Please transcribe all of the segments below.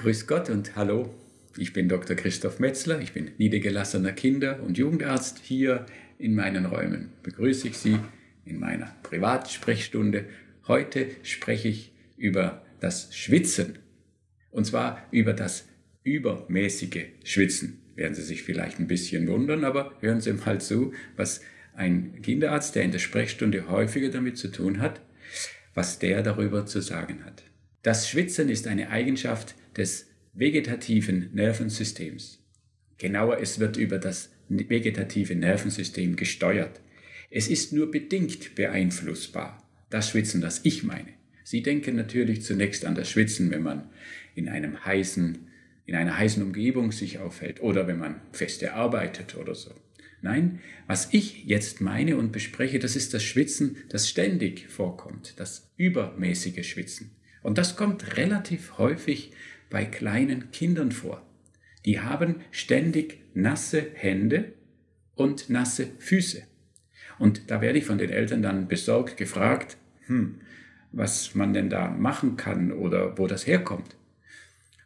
Grüß Gott und hallo. Ich bin Dr. Christoph Metzler. Ich bin niedergelassener Kinder- und Jugendarzt. Hier in meinen Räumen begrüße ich Sie in meiner Privatsprechstunde. Heute spreche ich über das Schwitzen. Und zwar über das übermäßige Schwitzen. Werden Sie sich vielleicht ein bisschen wundern, aber hören Sie mal zu, was ein Kinderarzt, der in der Sprechstunde häufiger damit zu tun hat, was der darüber zu sagen hat. Das Schwitzen ist eine Eigenschaft des vegetativen Nervensystems. Genauer, es wird über das vegetative Nervensystem gesteuert. Es ist nur bedingt beeinflussbar. Das Schwitzen, das ich meine. Sie denken natürlich zunächst an das Schwitzen, wenn man in einem heißen, in einer heißen Umgebung sich aufhält oder wenn man feste arbeitet oder so. Nein, was ich jetzt meine und bespreche, das ist das Schwitzen, das ständig vorkommt, das übermäßige Schwitzen. Und das kommt relativ häufig bei kleinen Kindern vor. Die haben ständig nasse Hände und nasse Füße. Und da werde ich von den Eltern dann besorgt gefragt, hm, was man denn da machen kann oder wo das herkommt.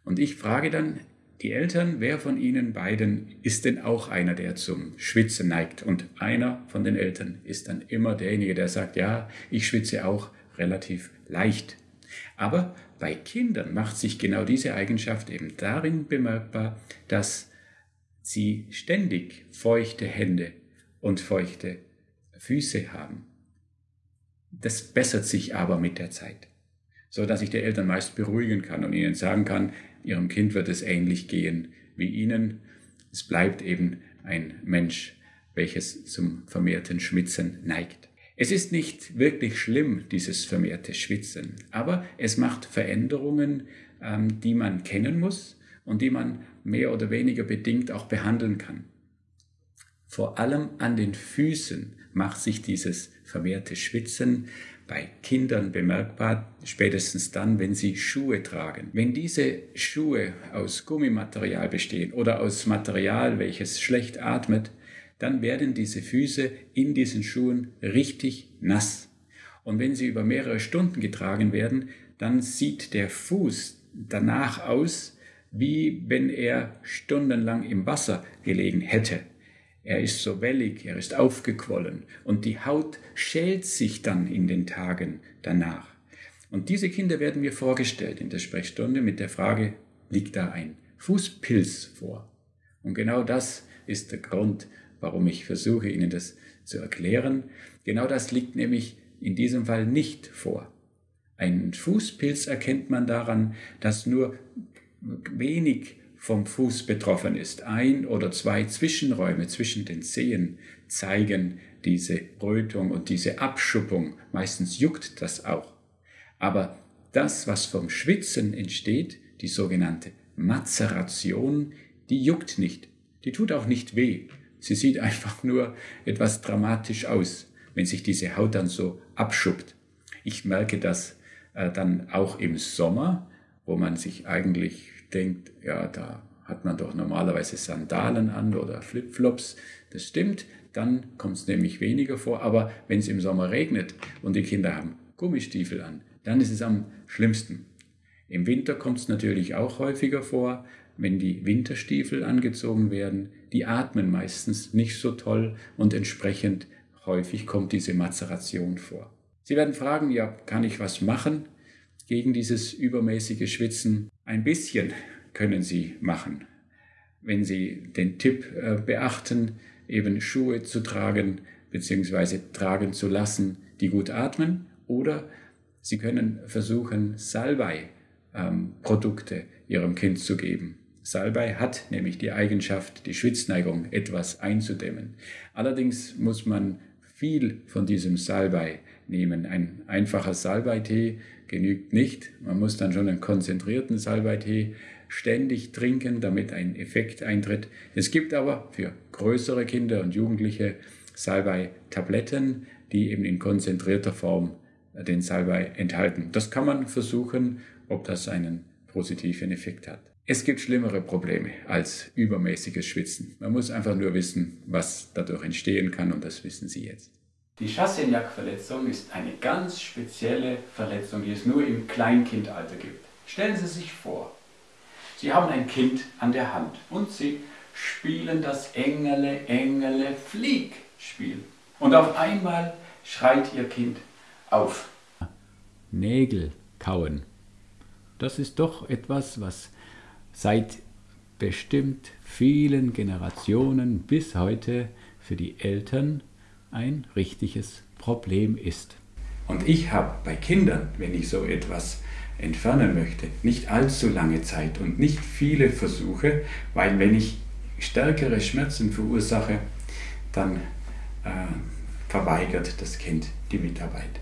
Und ich frage dann die Eltern, wer von ihnen beiden ist denn auch einer, der zum Schwitzen neigt? Und einer von den Eltern ist dann immer derjenige, der sagt, ja, ich schwitze auch relativ leicht. Aber bei Kindern macht sich genau diese Eigenschaft eben darin bemerkbar, dass sie ständig feuchte Hände und feuchte Füße haben. Das bessert sich aber mit der Zeit, so dass ich die Eltern meist beruhigen kann und ihnen sagen kann, ihrem Kind wird es ähnlich gehen wie ihnen. Es bleibt eben ein Mensch, welches zum vermehrten Schwitzen neigt. Es ist nicht wirklich schlimm, dieses vermehrte Schwitzen, aber es macht Veränderungen, ähm, die man kennen muss und die man mehr oder weniger bedingt auch behandeln kann. Vor allem an den Füßen macht sich dieses vermehrte Schwitzen bei Kindern bemerkbar, spätestens dann, wenn sie Schuhe tragen. Wenn diese Schuhe aus Gummimaterial bestehen oder aus Material, welches schlecht atmet, dann werden diese Füße in diesen Schuhen richtig nass. Und wenn sie über mehrere Stunden getragen werden, dann sieht der Fuß danach aus, wie wenn er stundenlang im Wasser gelegen hätte. Er ist so wellig, er ist aufgequollen und die Haut schält sich dann in den Tagen danach. Und diese Kinder werden mir vorgestellt in der Sprechstunde mit der Frage, liegt da ein Fußpilz vor? Und genau das ist der Grund, warum ich versuche, Ihnen das zu erklären. Genau das liegt nämlich in diesem Fall nicht vor. Ein Fußpilz erkennt man daran, dass nur wenig vom Fuß betroffen ist. Ein oder zwei Zwischenräume zwischen den Zehen zeigen diese Rötung und diese Abschuppung. Meistens juckt das auch. Aber das, was vom Schwitzen entsteht, die sogenannte Mazeration, die juckt nicht. Die tut auch nicht weh. Sie sieht einfach nur etwas dramatisch aus, wenn sich diese Haut dann so abschuppt. Ich merke das äh, dann auch im Sommer, wo man sich eigentlich denkt, ja, da hat man doch normalerweise Sandalen an oder Flipflops. Das stimmt, dann kommt es nämlich weniger vor. Aber wenn es im Sommer regnet und die Kinder haben Gummistiefel an, dann ist es am schlimmsten. Im Winter kommt es natürlich auch häufiger vor, wenn die Winterstiefel angezogen werden, die atmen meistens nicht so toll und entsprechend häufig kommt diese Mazeration vor. Sie werden fragen, ja, kann ich was machen gegen dieses übermäßige Schwitzen? Ein bisschen können Sie machen, wenn Sie den Tipp äh, beachten, eben Schuhe zu tragen bzw. tragen zu lassen, die gut atmen, oder Sie können versuchen, Salbei-Produkte ähm, Ihrem Kind zu geben. Salbei hat nämlich die Eigenschaft, die Schwitzneigung etwas einzudämmen. Allerdings muss man viel von diesem Salbei nehmen. Ein einfacher Salbeitee genügt nicht. Man muss dann schon einen konzentrierten Salbeitee ständig trinken, damit ein Effekt eintritt. Es gibt aber für größere Kinder und Jugendliche Salbei-Tabletten, die eben in konzentrierter Form den Salbei enthalten. Das kann man versuchen, ob das einen positiven Effekt hat. Es gibt schlimmere Probleme als übermäßiges Schwitzen. Man muss einfach nur wissen, was dadurch entstehen kann und das wissen Sie jetzt. Die Chassaignacque-Verletzung ist eine ganz spezielle Verletzung, die es nur im Kleinkindalter gibt. Stellen Sie sich vor, Sie haben ein Kind an der Hand und Sie spielen das Engele, Engele, Flieg Spiel. Und auf einmal schreit Ihr Kind auf. Nägel kauen. Das ist doch etwas, was seit bestimmt vielen Generationen bis heute für die Eltern ein richtiges Problem ist. Und ich habe bei Kindern, wenn ich so etwas entfernen möchte, nicht allzu lange Zeit und nicht viele Versuche, weil wenn ich stärkere Schmerzen verursache, dann äh, verweigert das Kind die Mitarbeit.